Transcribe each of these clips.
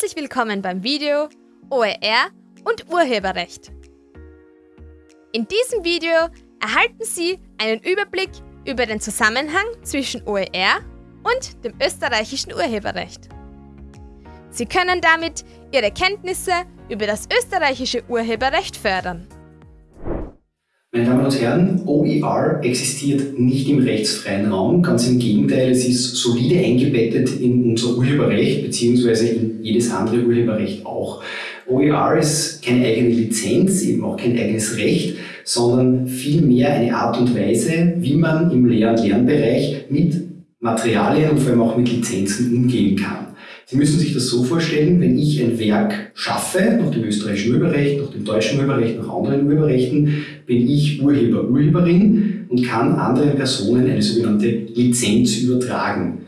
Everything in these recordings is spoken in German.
Herzlich willkommen beim Video OER und Urheberrecht. In diesem Video erhalten Sie einen Überblick über den Zusammenhang zwischen OER und dem österreichischen Urheberrecht. Sie können damit Ihre Kenntnisse über das österreichische Urheberrecht fördern. Meine Damen und Herren, OER existiert nicht im rechtsfreien Raum, ganz im Gegenteil, es ist solide eingebettet in unser Urheberrecht bzw. in jedes andere Urheberrecht auch. OER ist keine eigene Lizenz, eben auch kein eigenes Recht, sondern vielmehr eine Art und Weise, wie man im Lehr- und Lernbereich mit Materialien und vor allem auch mit Lizenzen umgehen kann. Sie müssen sich das so vorstellen, wenn ich ein Werk schaffe, nach dem österreichischen Urheberrecht, nach dem deutschen Urheberrecht, nach anderen Urheberrechten, bin ich Urheber, Urheberin und kann anderen Personen eine sogenannte Lizenz übertragen.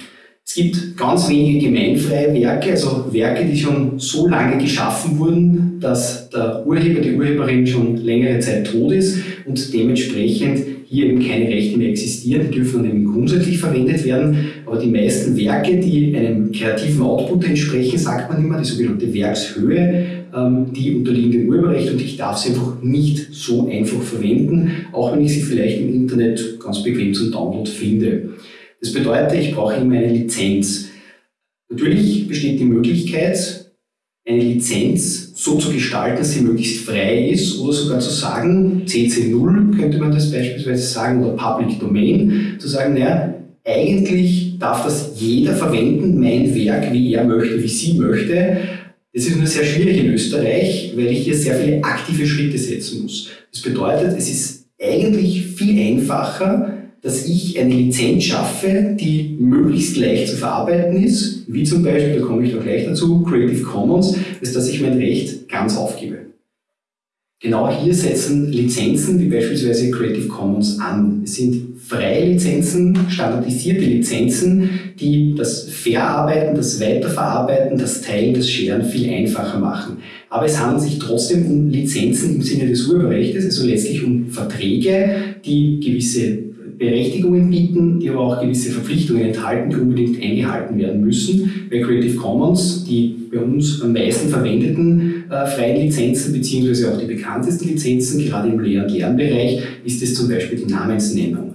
Es gibt ganz wenige gemeinfreie Werke, also Werke, die schon so lange geschaffen wurden, dass der Urheber, die Urheberin schon längere Zeit tot ist und dementsprechend hier eben keine Rechte mehr existieren, die dürfen dann eben grundsätzlich verwendet werden, aber die meisten Werke, die einem kreativen Output entsprechen, sagt man immer, die sogenannte Werkshöhe, ähm, die unterliegen dem Urheberrecht und ich darf sie einfach nicht so einfach verwenden, auch wenn ich sie vielleicht im Internet ganz bequem zum Download finde. Das bedeutet, ich brauche immer eine Lizenz. Natürlich besteht die Möglichkeit, eine Lizenz so zu gestalten, dass sie möglichst frei ist oder sogar zu sagen, CC0 könnte man das beispielsweise sagen oder Public Domain, zu sagen, naja, eigentlich darf das jeder verwenden, mein Werk, wie er möchte, wie sie möchte. Das ist nur sehr schwierig in Österreich, weil ich hier sehr viele aktive Schritte setzen muss. Das bedeutet, es ist eigentlich viel einfacher, dass ich eine Lizenz schaffe, die möglichst leicht zu verarbeiten ist, wie zum Beispiel, da komme ich noch gleich dazu, Creative Commons, als dass ich mein Recht ganz aufgebe. Genau hier setzen Lizenzen wie beispielsweise Creative Commons an. Es sind freie Lizenzen, standardisierte Lizenzen, die das Verarbeiten, das Weiterverarbeiten, das Teilen, das Scheren viel einfacher machen. Aber es handelt sich trotzdem um Lizenzen im Sinne des Urheberrechts, also letztlich um Verträge, die gewisse Berechtigungen bieten, die aber auch gewisse Verpflichtungen enthalten, die unbedingt eingehalten werden müssen. Bei Creative Commons, die bei uns am meisten verwendeten äh, freien Lizenzen, beziehungsweise auch die bekanntesten Lizenzen, gerade im Lehr- und Lernbereich, ist es zum Beispiel die Namensnennung.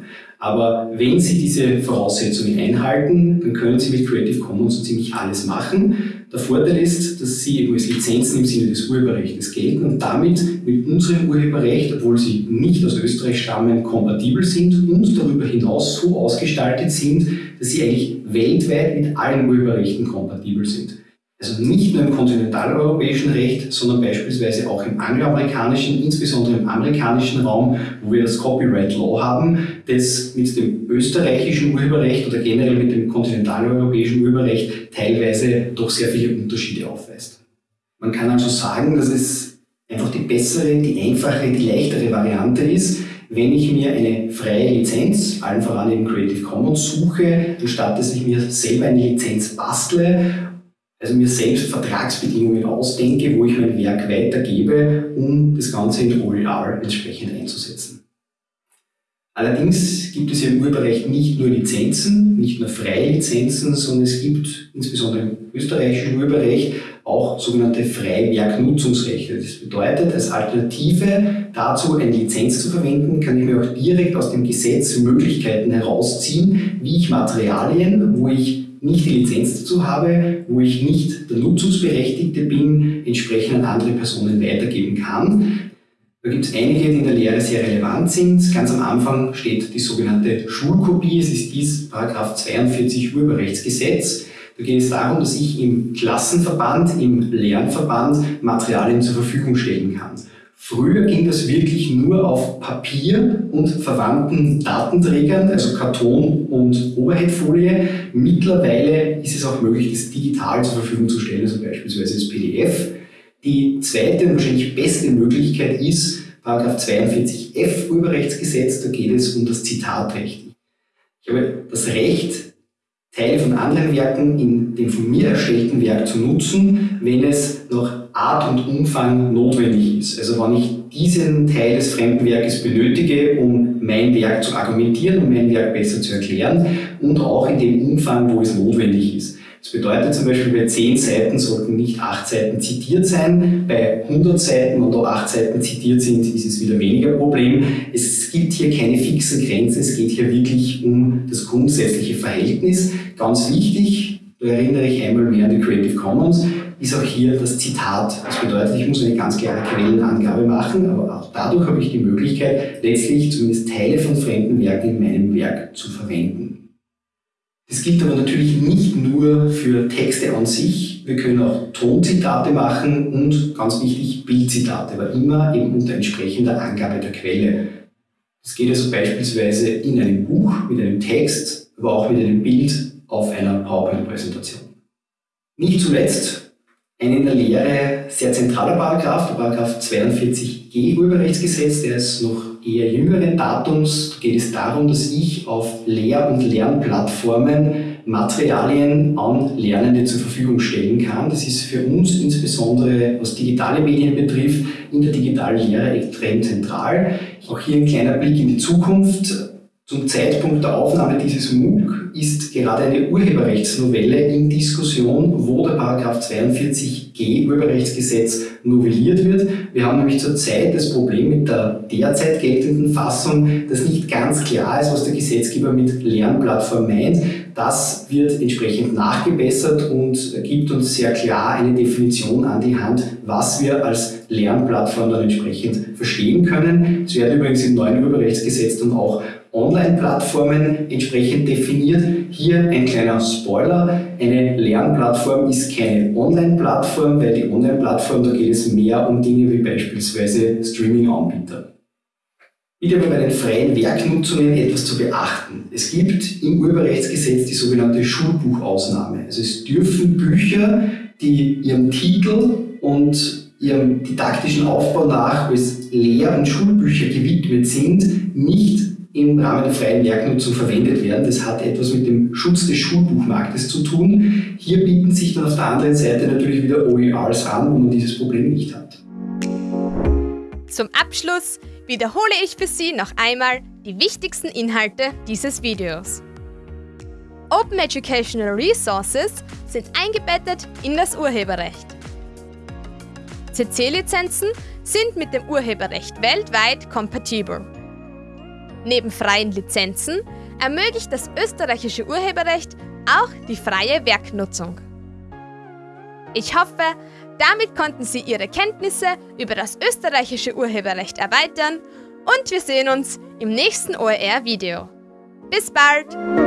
Aber wenn Sie diese Voraussetzungen einhalten, dann können Sie mit Creative Commons so ziemlich alles machen. Der Vorteil ist, dass sie eben als Lizenzen im Sinne des Urheberrechts gelten und damit mit unserem Urheberrecht, obwohl sie nicht aus Österreich stammen, kompatibel sind und darüber hinaus so ausgestaltet sind, dass sie eigentlich weltweit mit allen Urheberrechten kompatibel sind. Also nicht nur im kontinentaleuropäischen Recht, sondern beispielsweise auch im angloamerikanischen, insbesondere im amerikanischen Raum, wo wir das Copyright Law haben, das mit dem österreichischen Urheberrecht oder generell mit dem kontinentaleuropäischen Urheberrecht teilweise doch sehr viele Unterschiede aufweist. Man kann also sagen, dass es einfach die bessere, die einfache, die leichtere Variante ist, wenn ich mir eine freie Lizenz, allen voran eben Creative Commons, suche, anstatt dass ich mir selber eine Lizenz bastle also mir selbst Vertragsbedingungen ausdenke, wo ich mein Werk weitergebe, um das Ganze in OER entsprechend einzusetzen. Allerdings gibt es im Urheberrecht nicht nur Lizenzen, nicht nur freie Lizenzen, sondern es gibt insbesondere im österreichischen Urheberrecht auch sogenannte freie Werknutzungsrechte. Das bedeutet, als Alternative dazu, eine Lizenz zu verwenden, kann ich mir auch direkt aus dem Gesetz Möglichkeiten herausziehen, wie ich Materialien, wo ich nicht die Lizenz dazu habe, wo ich nicht der Nutzungsberechtigte bin, entsprechend an andere Personen weitergeben kann. Da gibt es einige, die in der Lehre sehr relevant sind. Ganz am Anfang steht die sogenannte Schulkopie. Es ist dies Paragraph 42 Urheberrechtsgesetz. Da geht es darum, dass ich im Klassenverband, im Lernverband Materialien zur Verfügung stellen kann. Früher ging das wirklich nur auf Papier und verwandten Datenträgern, also Karton und Overheadfolie. Mittlerweile ist es auch möglich, das digital zur Verfügung zu stellen, also beispielsweise als PDF. Die zweite und wahrscheinlich beste Möglichkeit ist Paragraph 42f Urheberrechtsgesetz, da geht es um das Zitatrecht. Ich habe das Recht, Teile von anderen Werken in dem von mir erstellten Werk zu nutzen, wenn es nach Art und Umfang notwendig ist. Also wenn ich diesen Teil des fremden Werkes benötige, um mein Werk zu argumentieren und mein Werk besser zu erklären und auch in dem Umfang, wo es notwendig ist. Das bedeutet zum Beispiel, bei 10 Seiten sollten nicht 8 Seiten zitiert sein. Bei 100 Seiten und auch 8 Seiten zitiert sind, ist es wieder weniger Problem. Es gibt hier keine fixe Grenze, es geht hier wirklich um das grundsätzliche Verhältnis. Ganz wichtig, da erinnere ich einmal mehr an die Creative Commons, ist auch hier das Zitat. Das bedeutet, ich muss eine ganz klare Quellenangabe machen, aber auch dadurch habe ich die Möglichkeit, letztlich zumindest Teile von fremden Werken in meinem Werk zu verwenden. Das gilt aber natürlich nicht nur für Texte an sich. Wir können auch Tonzitate machen und ganz wichtig Bildzitate, aber immer eben unter entsprechender Angabe der Quelle. Das geht also beispielsweise in einem Buch mit einem Text, aber auch mit einem Bild auf einer PowerPoint-Präsentation. Nicht zuletzt ein in der Lehre sehr zentraler Paragraph, der Paragraph 42g Urheberrechtsgesetz, der ist noch eher jüngeren Datums geht es darum, dass ich auf Lehr- und Lernplattformen Materialien an Lernende zur Verfügung stellen kann. Das ist für uns insbesondere, was digitale Medien betrifft, in der digitalen Lehre extrem zentral. Auch hier ein kleiner Blick in die Zukunft. Zum Zeitpunkt der Aufnahme dieses MOOC ist gerade eine Urheberrechtsnovelle in Diskussion, wo der Paragraph 42g Urheberrechtsgesetz novelliert wird. Wir haben nämlich zurzeit das Problem mit der derzeit geltenden Fassung, dass nicht ganz klar ist, was der Gesetzgeber mit Lernplattform meint. Das wird entsprechend nachgebessert und gibt uns sehr klar eine Definition an die Hand, was wir als Lernplattform dann entsprechend verstehen können. Es werden übrigens im neuen Urheberrechtsgesetz dann auch Online-Plattformen entsprechend definiert. Hier ein kleiner Spoiler. Eine Lernplattform ist keine Online-Plattform, weil die Online-Plattform, da geht es mehr um Dinge wie beispielsweise Streaming-Anbieter. Aber bei den freien Werknutzungen etwas zu beachten. Es gibt im Urheberrechtsgesetz die sogenannte Schulbuchausnahme. Also es dürfen Bücher, die ihrem Titel und ihrem didaktischen Aufbau nach als Lehr- und Schulbücher gewidmet sind, nicht im Rahmen der freien Werknutzung verwendet werden. Das hat etwas mit dem Schutz des Schulbuchmarktes zu tun. Hier bieten sich dann auf der anderen Seite natürlich wieder OERs an, wo man dieses Problem nicht hat. Zum Abschluss wiederhole ich für Sie noch einmal die wichtigsten Inhalte dieses Videos. Open Educational Resources sind eingebettet in das Urheberrecht. CC-Lizenzen sind mit dem Urheberrecht weltweit kompatibel. Neben freien Lizenzen ermöglicht das österreichische Urheberrecht auch die freie Werknutzung. Ich hoffe, damit konnten Sie Ihre Kenntnisse über das österreichische Urheberrecht erweitern und wir sehen uns im nächsten OER-Video. Bis bald!